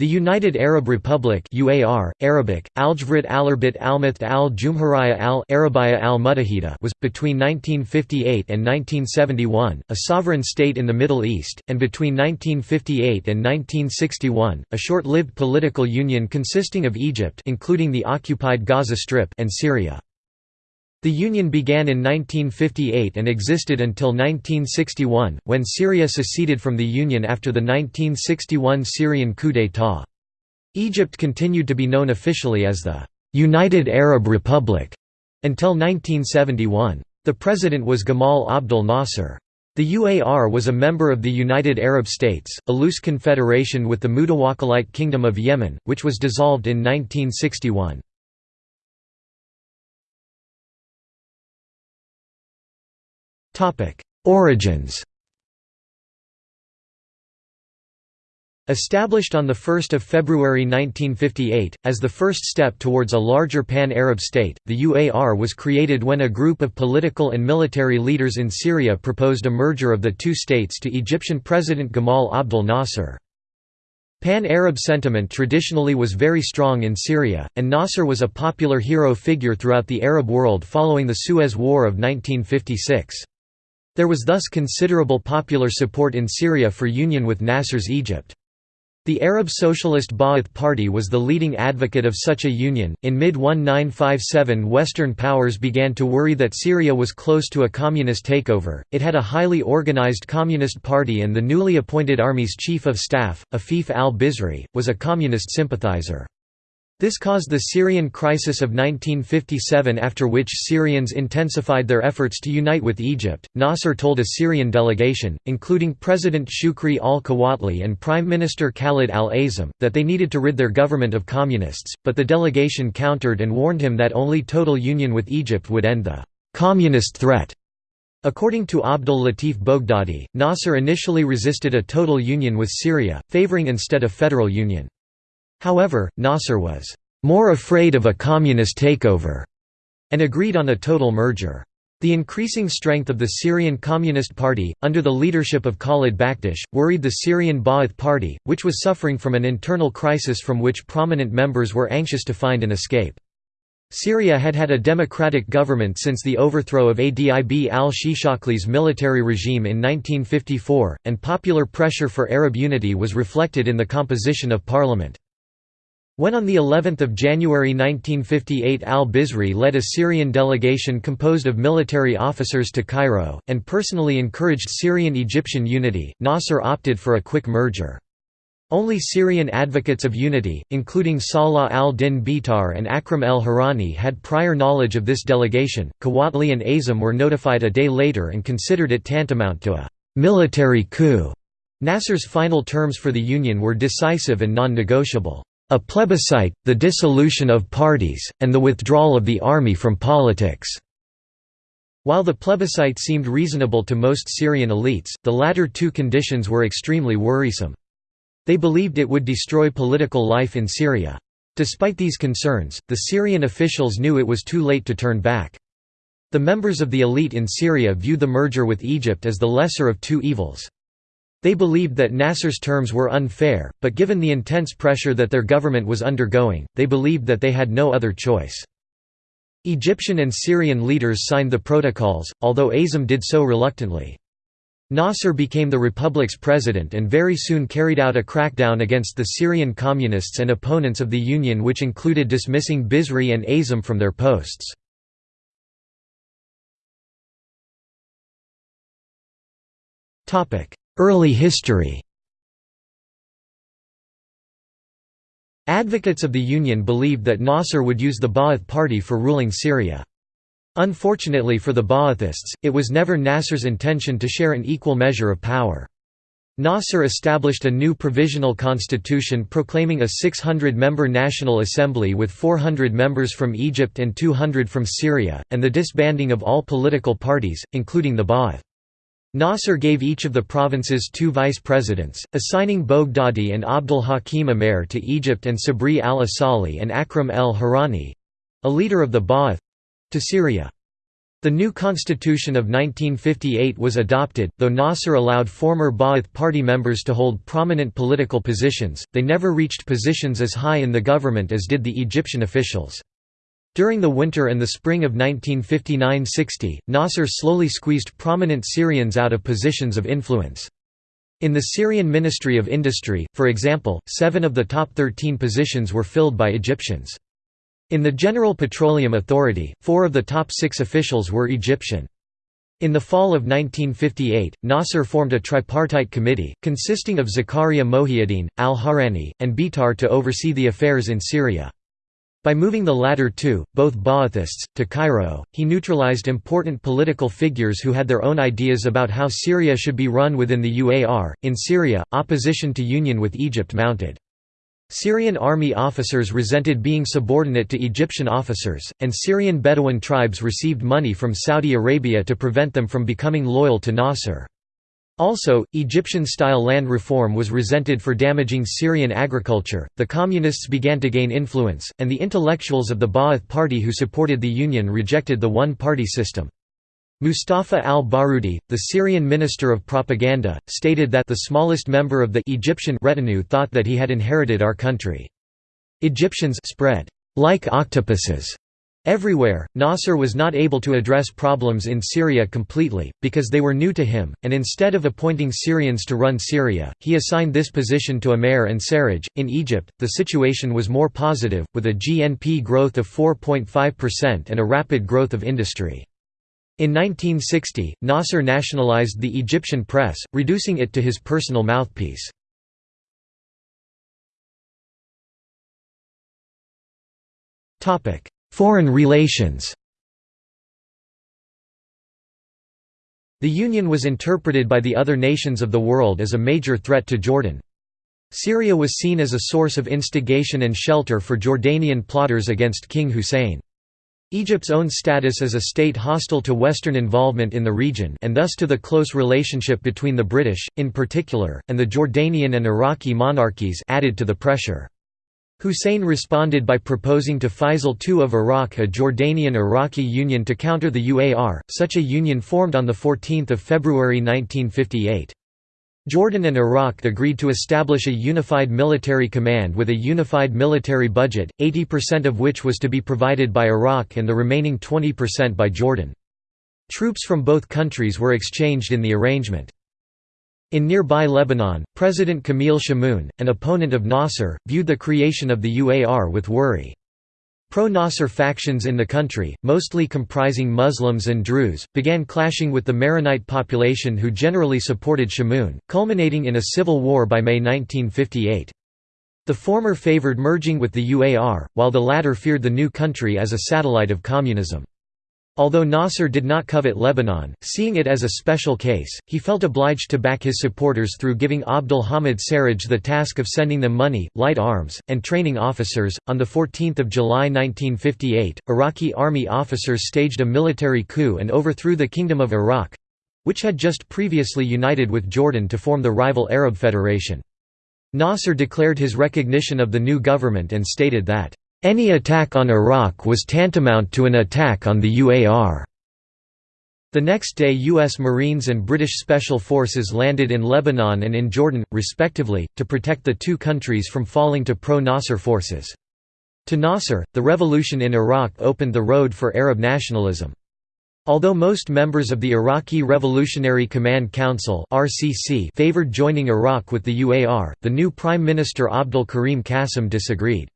The United Arab Republic UAR, Arabic, Aljavrit Alarbit Almath al Jumhuriyya al was, between 1958 and 1971, a sovereign state in the Middle East, and between 1958 and 1961, a short-lived political union consisting of Egypt including the occupied Gaza Strip and Syria. The Union began in 1958 and existed until 1961, when Syria seceded from the Union after the 1961 Syrian coup d'état. Egypt continued to be known officially as the «United Arab Republic» until 1971. The president was Gamal Abdel Nasser. The UAR was a member of the United Arab States, a loose confederation with the Mutawakkilite Kingdom of Yemen, which was dissolved in 1961. Origins Established on 1 February 1958, as the first step towards a larger pan-Arab state, the UAR was created when a group of political and military leaders in Syria proposed a merger of the two states to Egyptian President Gamal Abdel Nasser. Pan-Arab sentiment traditionally was very strong in Syria, and Nasser was a popular hero figure throughout the Arab world following the Suez War of 1956. There was thus considerable popular support in Syria for union with Nasser's Egypt. The Arab Socialist Ba'ath Party was the leading advocate of such a union. In mid 1957, Western powers began to worry that Syria was close to a communist takeover. It had a highly organized communist party, and the newly appointed army's chief of staff, Afif al Bizri, was a communist sympathizer. This caused the Syrian crisis of 1957 after which Syrians intensified their efforts to unite with Egypt. Nasser told a Syrian delegation, including President Shukri al-Quwatli and Prime Minister Khalid al-Azam, that they needed to rid their government of communists, but the delegation countered and warned him that only total union with Egypt would end the communist threat. According to Abdul Latif Boghdadi, Nasser initially resisted a total union with Syria, favoring instead a federal union. However, Nasser was more afraid of a communist takeover and agreed on a total merger. The increasing strength of the Syrian Communist Party, under the leadership of Khalid Bakdash, worried the Syrian Ba'ath Party, which was suffering from an internal crisis from which prominent members were anxious to find an escape. Syria had had a democratic government since the overthrow of Adib al-Shishakli's military regime in 1954, and popular pressure for Arab unity was reflected in the composition of parliament. When on the 11th of January 1958 al-Bizri led a Syrian delegation composed of military officers to Cairo, and personally encouraged Syrian-Egyptian unity, Nasser opted for a quick merger. Only Syrian advocates of unity, including Salah al-Din Bitar and Akram el-Hourani had prior knowledge of this delegation. Quwatli and Azam were notified a day later and considered it tantamount to a military coup. Nasser's final terms for the union were decisive and non-negotiable. A plebiscite, the dissolution of parties, and the withdrawal of the army from politics." While the plebiscite seemed reasonable to most Syrian elites, the latter two conditions were extremely worrisome. They believed it would destroy political life in Syria. Despite these concerns, the Syrian officials knew it was too late to turn back. The members of the elite in Syria view the merger with Egypt as the lesser of two evils. They believed that Nasser's terms were unfair, but given the intense pressure that their government was undergoing, they believed that they had no other choice. Egyptian and Syrian leaders signed the protocols, although Azam did so reluctantly. Nasser became the republic's president and very soon carried out a crackdown against the Syrian communists and opponents of the union which included dismissing Bizri and Azam from their posts. Early history Advocates of the Union believed that Nasser would use the Ba'ath Party for ruling Syria. Unfortunately for the Ba'athists, it was never Nasser's intention to share an equal measure of power. Nasser established a new provisional constitution proclaiming a 600-member National Assembly with 400 members from Egypt and 200 from Syria, and the disbanding of all political parties, including the Ba'ath. Nasser gave each of the provinces two vice-presidents, assigning Boghdadi and Abdul Hakim Amer to Egypt and Sabri al-Asali and Akram el-Hourani—a leader of the Ba'ath—to Syria. The new constitution of 1958 was adopted, though Nasser allowed former Ba'ath Party members to hold prominent political positions, they never reached positions as high in the government as did the Egyptian officials. During the winter and the spring of 1959–60, Nasser slowly squeezed prominent Syrians out of positions of influence. In the Syrian Ministry of Industry, for example, seven of the top 13 positions were filled by Egyptians. In the General Petroleum Authority, four of the top six officials were Egyptian. In the fall of 1958, Nasser formed a tripartite committee, consisting of Zakaria Mohiuddin, al-Hourani, and Bitar to oversee the affairs in Syria. By moving the latter two, both Ba'athists, to Cairo, he neutralized important political figures who had their own ideas about how Syria should be run within the UAR. In Syria, opposition to union with Egypt mounted. Syrian army officers resented being subordinate to Egyptian officers, and Syrian Bedouin tribes received money from Saudi Arabia to prevent them from becoming loyal to Nasser. Also, Egyptian-style land reform was resented for damaging Syrian agriculture. The communists began to gain influence, and the intellectuals of the Ba'ath Party who supported the union rejected the one-party system. Mustafa al-Baroudi, the Syrian Minister of Propaganda, stated that the smallest member of the Egyptian retinue thought that he had inherited our country. Egyptians spread like octopuses everywhere. Nasser was not able to address problems in Syria completely, because they were new to him, and instead of appointing Syrians to run Syria, he assigned this position to Amer and Sarraj. In Egypt, the situation was more positive, with a GNP growth of 4.5% and a rapid growth of industry. In 1960, Nasser nationalized the Egyptian press, reducing it to his personal mouthpiece. Foreign relations The Union was interpreted by the other nations of the world as a major threat to Jordan. Syria was seen as a source of instigation and shelter for Jordanian plotters against King Hussein. Egypt's own status as a state hostile to Western involvement in the region and thus to the close relationship between the British, in particular, and the Jordanian and Iraqi monarchies added to the pressure. Hussein responded by proposing to Faisal II of Iraq a Jordanian-Iraqi union to counter the UAR, such a union formed on 14 February 1958. Jordan and Iraq agreed to establish a unified military command with a unified military budget, 80% of which was to be provided by Iraq and the remaining 20% by Jordan. Troops from both countries were exchanged in the arrangement. In nearby Lebanon, President Camille Chamoun, an opponent of Nasser, viewed the creation of the UAR with worry. Pro-Nasser factions in the country, mostly comprising Muslims and Druze, began clashing with the Maronite population who generally supported Chamoun, culminating in a civil war by May 1958. The former favored merging with the UAR, while the latter feared the new country as a satellite of communism. Although Nasser did not covet Lebanon, seeing it as a special case, he felt obliged to back his supporters through giving Abdul Hamid Sarraj the task of sending them money, light arms, and training officers. On 14 July 1958, Iraqi army officers staged a military coup and overthrew the Kingdom of Iraq which had just previously united with Jordan to form the rival Arab Federation. Nasser declared his recognition of the new government and stated that any attack on Iraq was tantamount to an attack on the UAR. The next day U.S. Marines and British Special Forces landed in Lebanon and in Jordan, respectively, to protect the two countries from falling to pro-Nasser forces. To Nasser, the revolution in Iraq opened the road for Arab nationalism. Although most members of the Iraqi Revolutionary Command Council favored joining Iraq with the UAR, the new Prime Minister Abdul Karim Qasim disagreed.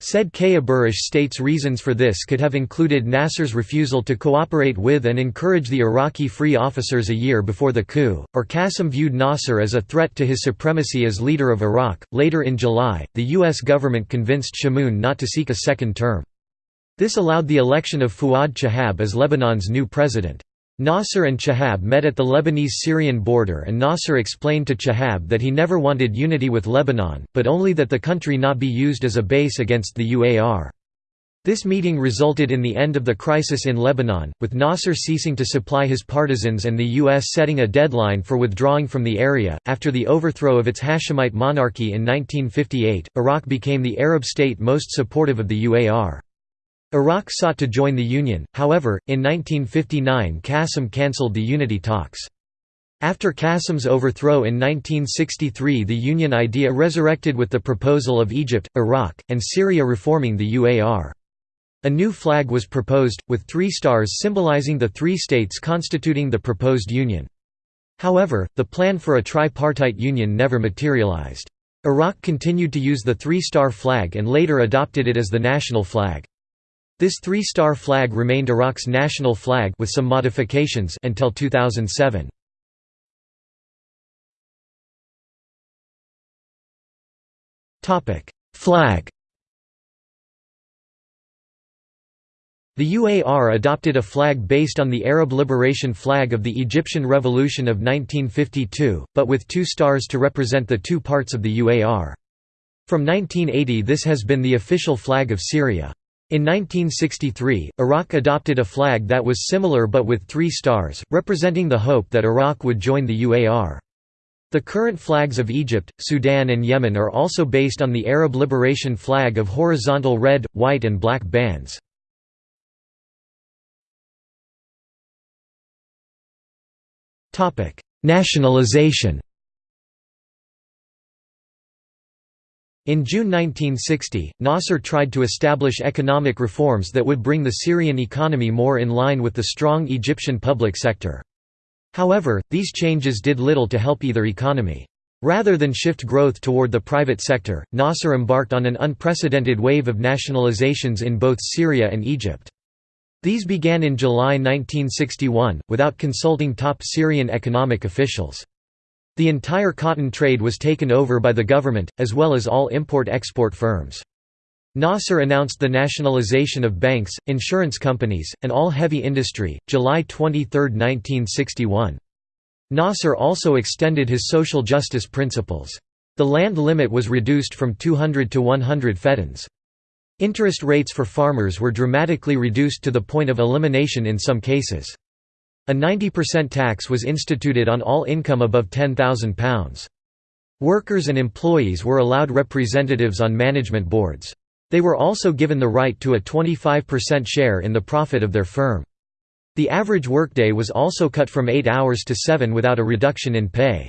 Said K. Aburish states reasons for this could have included Nasser's refusal to cooperate with and encourage the Iraqi Free Officers a year before the coup, or Qasim viewed Nasser as a threat to his supremacy as leader of Iraq. Later in July, the U.S. government convinced Chamoun not to seek a second term. This allowed the election of Fuad Chahab as Lebanon's new president. Nasser and Chahab met at the Lebanese-Syrian border and Nasser explained to Chahab that he never wanted unity with Lebanon, but only that the country not be used as a base against the UAR. This meeting resulted in the end of the crisis in Lebanon, with Nasser ceasing to supply his partisans and the U.S. setting a deadline for withdrawing from the area. After the overthrow of its Hashemite monarchy in 1958, Iraq became the Arab state most supportive of the UAR. Iraq sought to join the Union, however, in 1959 Qasim cancelled the unity talks. After Qasim's overthrow in 1963 the Union idea resurrected with the proposal of Egypt, Iraq, and Syria reforming the UAR. A new flag was proposed, with three stars symbolizing the three states constituting the proposed union. However, the plan for a tripartite union never materialized. Iraq continued to use the three-star flag and later adopted it as the national flag. This three-star flag remained Iraq's national flag with some modifications until 2007. Topic: Flag The UAR adopted a flag based on the Arab liberation flag of the Egyptian Revolution of 1952, but with two stars to represent the two parts of the UAR. From 1980 this has been the official flag of Syria. In 1963, Iraq adopted a flag that was similar but with three stars, representing the hope that Iraq would join the UAR. The current flags of Egypt, Sudan and Yemen are also based on the Arab liberation flag of horizontal red, white and black bands. Nationalization In June 1960, Nasser tried to establish economic reforms that would bring the Syrian economy more in line with the strong Egyptian public sector. However, these changes did little to help either economy. Rather than shift growth toward the private sector, Nasser embarked on an unprecedented wave of nationalizations in both Syria and Egypt. These began in July 1961, without consulting top Syrian economic officials. The entire cotton trade was taken over by the government, as well as all import-export firms. Nasser announced the nationalization of banks, insurance companies, and all heavy industry, July 23, 1961. Nasser also extended his social justice principles. The land limit was reduced from 200 to 100 feddans. Interest rates for farmers were dramatically reduced to the point of elimination in some cases. A 90% tax was instituted on all income above £10,000. Workers and employees were allowed representatives on management boards. They were also given the right to a 25% share in the profit of their firm. The average workday was also cut from 8 hours to 7 without a reduction in pay.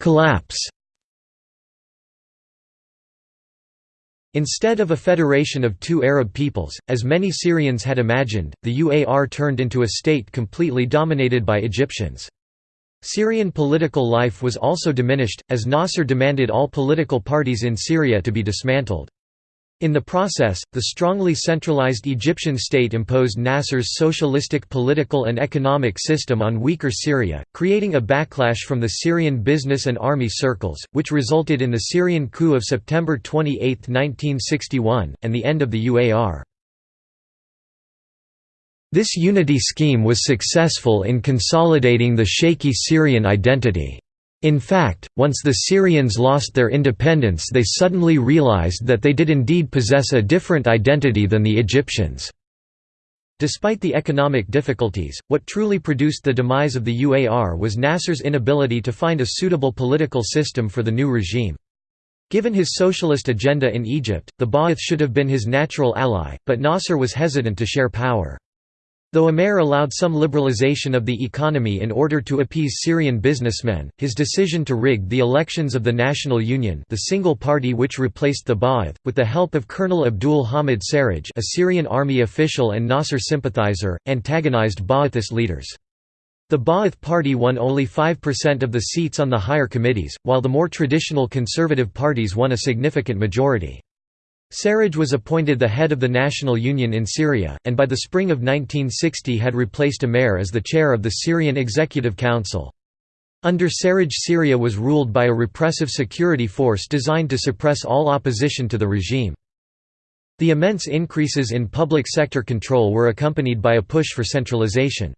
Collapse Instead of a federation of two Arab peoples, as many Syrians had imagined, the UAR turned into a state completely dominated by Egyptians. Syrian political life was also diminished, as Nasser demanded all political parties in Syria to be dismantled. In the process, the strongly centralized Egyptian state imposed Nasser's socialistic political and economic system on weaker Syria, creating a backlash from the Syrian business and army circles, which resulted in the Syrian coup of September 28, 1961, and the end of the UAR. This unity scheme was successful in consolidating the shaky Syrian identity. In fact, once the Syrians lost their independence they suddenly realized that they did indeed possess a different identity than the Egyptians. Despite the economic difficulties, what truly produced the demise of the UAR was Nasser's inability to find a suitable political system for the new regime. Given his socialist agenda in Egypt, the Ba'ath should have been his natural ally, but Nasser was hesitant to share power. Though Amer allowed some liberalization of the economy in order to appease Syrian businessmen, his decision to rig the elections of the National Union the single party which replaced the Ba'ath, with the help of Colonel Abdul Hamid Sarraj a Syrian army official and Nasser sympathizer, antagonized Ba'athist leaders. The Ba'ath Party won only 5% of the seats on the higher committees, while the more traditional conservative parties won a significant majority. Sarraj was appointed the head of the National Union in Syria, and by the spring of 1960 had replaced Amer as the chair of the Syrian Executive Council. Under Sarraj Syria was ruled by a repressive security force designed to suppress all opposition to the regime. The immense increases in public sector control were accompanied by a push for centralization.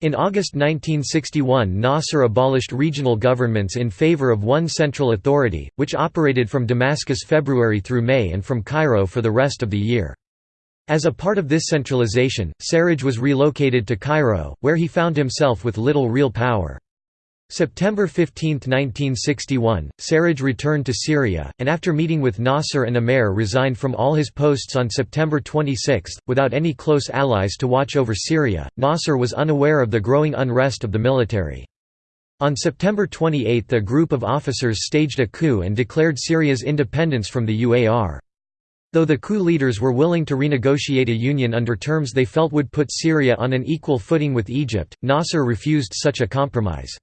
In August 1961 Nasser abolished regional governments in favor of one central authority, which operated from Damascus February through May and from Cairo for the rest of the year. As a part of this centralization, Sarraj was relocated to Cairo, where he found himself with little real power. September 15, 1961, Sarraj returned to Syria, and after meeting with Nasser and Amer resigned from all his posts on September 26, without any close allies to watch over Syria. Nasser was unaware of the growing unrest of the military. On September 28 a group of officers staged a coup and declared Syria's independence from the UAR. Though the coup leaders were willing to renegotiate a union under terms they felt would put Syria on an equal footing with Egypt, Nasser refused such a compromise.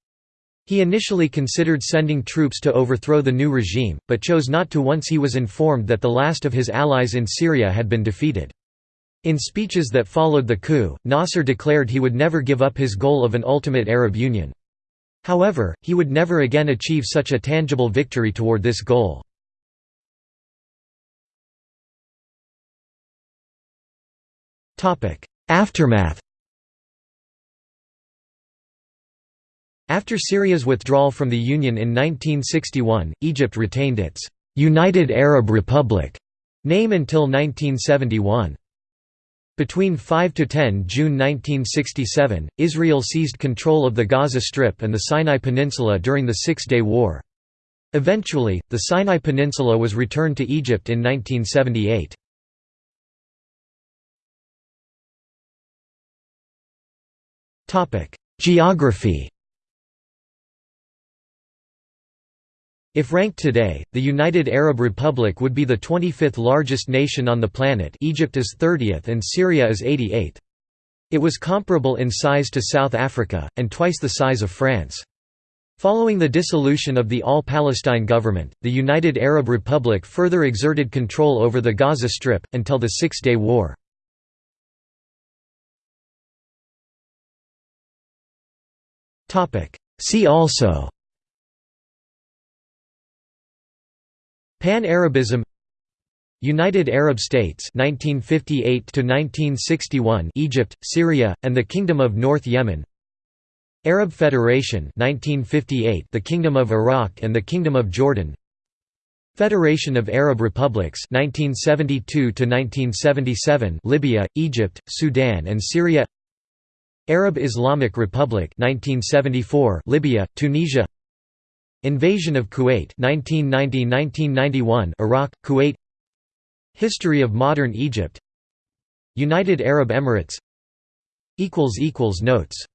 He initially considered sending troops to overthrow the new regime, but chose not to once he was informed that the last of his allies in Syria had been defeated. In speeches that followed the coup, Nasser declared he would never give up his goal of an ultimate Arab Union. However, he would never again achieve such a tangible victory toward this goal. Aftermath After Syria's withdrawal from the Union in 1961, Egypt retained its «United Arab Republic» name until 1971. Between 5–10 June 1967, Israel seized control of the Gaza Strip and the Sinai Peninsula during the Six-Day War. Eventually, the Sinai Peninsula was returned to Egypt in 1978. Geography If ranked today, the United Arab Republic would be the 25th largest nation on the planet Egypt is 30th and Syria is 88th. It was comparable in size to South Africa, and twice the size of France. Following the dissolution of the All-Palestine government, the United Arab Republic further exerted control over the Gaza Strip, until the Six-Day War. See also Pan-Arabism United Arab States 1958 to 1961 Egypt, Syria, and the Kingdom of North Yemen Arab Federation 1958 the Kingdom of Iraq and the Kingdom of Jordan Federation of Arab Republics 1972 to 1977 Libya, Egypt, Sudan and Syria Arab Islamic Republic 1974 Libya, Tunisia Invasion of Kuwait 1990–1991 Iraq, Kuwait. History of modern Egypt. United Arab Emirates. Notes